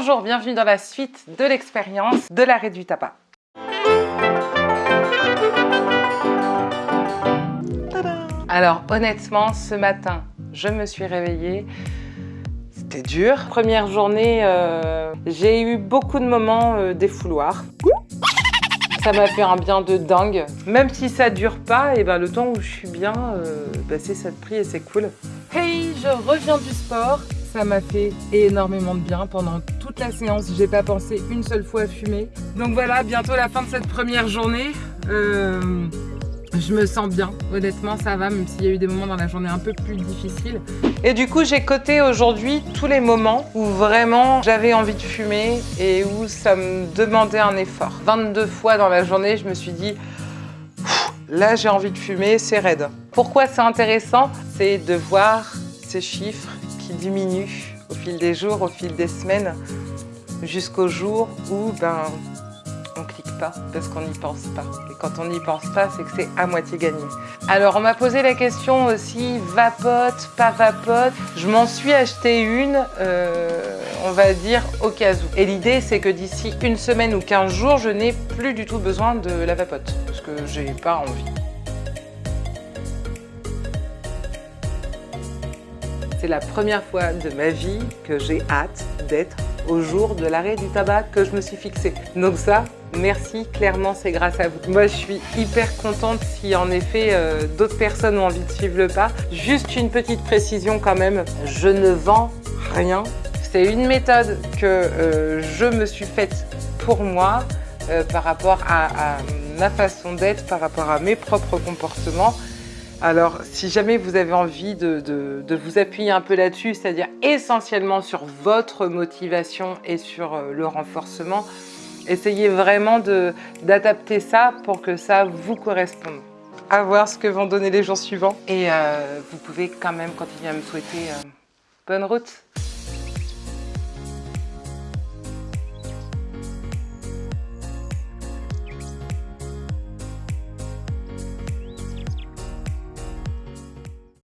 Bonjour, bienvenue dans la suite de l'expérience de l'arrêt du tabac. Alors honnêtement, ce matin, je me suis réveillée, c'était dur. Première journée, euh, j'ai eu beaucoup de moments euh, défouloirs. Ça m'a fait un bien de dingue. Même si ça dure pas, et ben le temps où je suis bien, euh, ben, c'est ça de prix et c'est cool. Hey, je reviens du sport. Ça m'a fait énormément de bien pendant toute la séance. J'ai pas pensé une seule fois à fumer. Donc voilà, bientôt la fin de cette première journée. Euh, je me sens bien, honnêtement ça va, même s'il y a eu des moments dans la journée un peu plus difficiles. Et du coup j'ai coté aujourd'hui tous les moments où vraiment j'avais envie de fumer et où ça me demandait un effort. 22 fois dans la journée je me suis dit là j'ai envie de fumer, c'est raide. Pourquoi c'est intéressant? C'est de voir ces chiffres qui diminuent au fil des jours, au fil des semaines, jusqu'au jour où ben, on clique pas parce qu'on n'y pense pas. Et quand on n'y pense pas, c'est que c'est à moitié gagné. Alors on m'a posé la question aussi, vapote, pas vapote. Je m'en suis acheté une, euh, on va dire, au cas où. Et l'idée, c'est que d'ici une semaine ou 15 jours, je n'ai plus du tout besoin de la vapote parce que j'ai pas envie. C'est la première fois de ma vie que j'ai hâte d'être au jour de l'arrêt du tabac que je me suis fixé. Donc ça, merci, clairement c'est grâce à vous. Moi je suis hyper contente si en effet euh, d'autres personnes ont envie de suivre le pas. Juste une petite précision quand même, je ne vends rien. C'est une méthode que euh, je me suis faite pour moi euh, par rapport à, à ma façon d'être, par rapport à mes propres comportements. Alors, si jamais vous avez envie de, de, de vous appuyer un peu là-dessus, c'est-à-dire essentiellement sur votre motivation et sur euh, le renforcement, essayez vraiment d'adapter ça pour que ça vous corresponde. À voir ce que vont donner les jours suivants. Et euh, vous pouvez quand même continuer à me souhaiter euh, bonne route